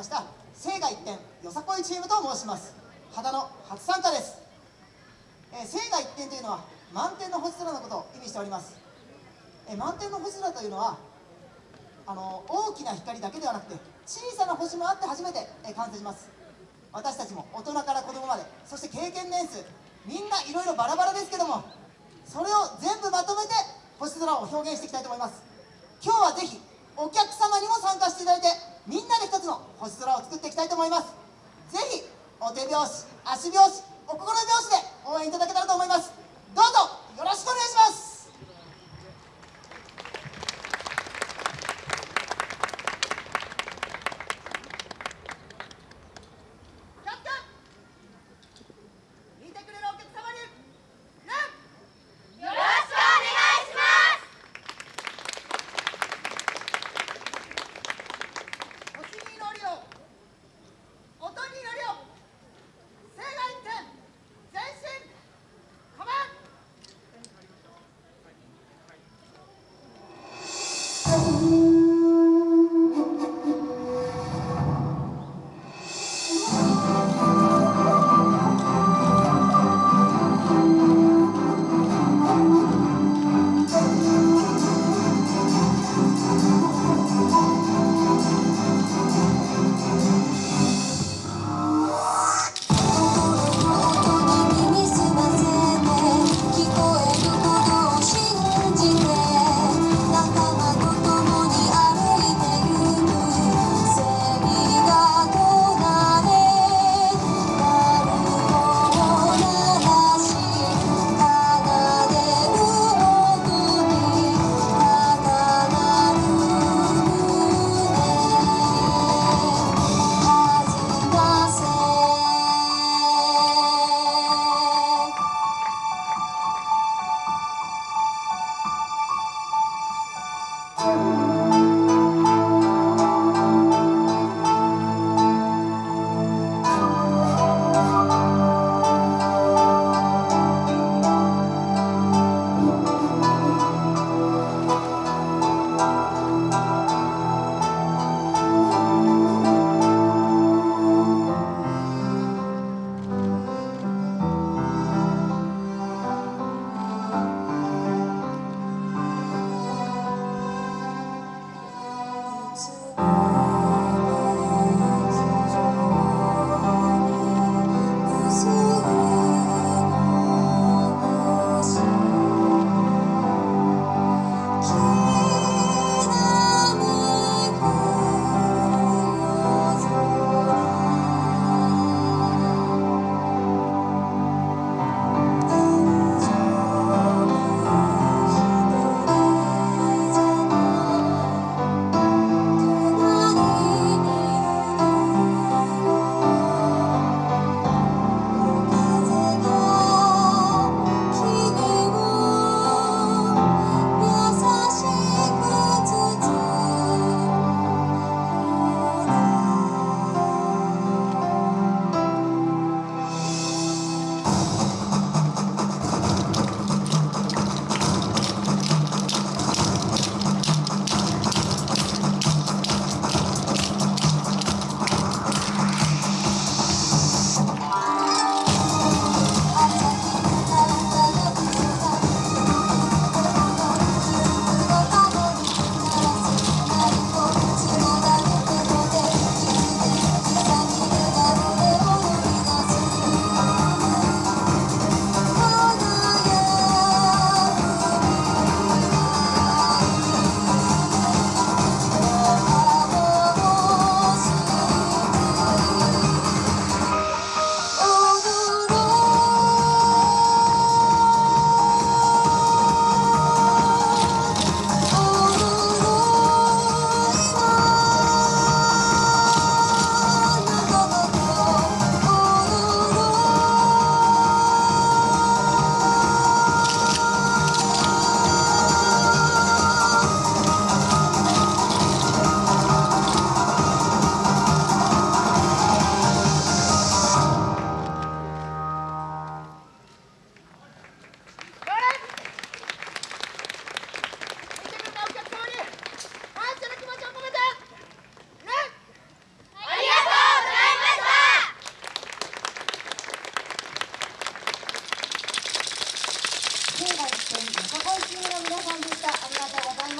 ました聖が一点よさこいチームと申します。秦の初参加です、えー、聖が一点というのは満天の星空のことを意味しております、えー、満天の星空というのはあの大きな光だけではなくて小さな星もあって初めて、えー、完成します。私たちも大人から子供までそして経験年数みんないろいろバラバラですけどもそれを全部まとめて星空を表現していきたいと思います。今日はぜひお客様にも参加していただいてみんなで一つの星空を作っていきたいと思います。ぜひお手拍子足拍子お心拍子で応援いただけたらと思います。どうぞよろしくお願いします。ありがとうございます。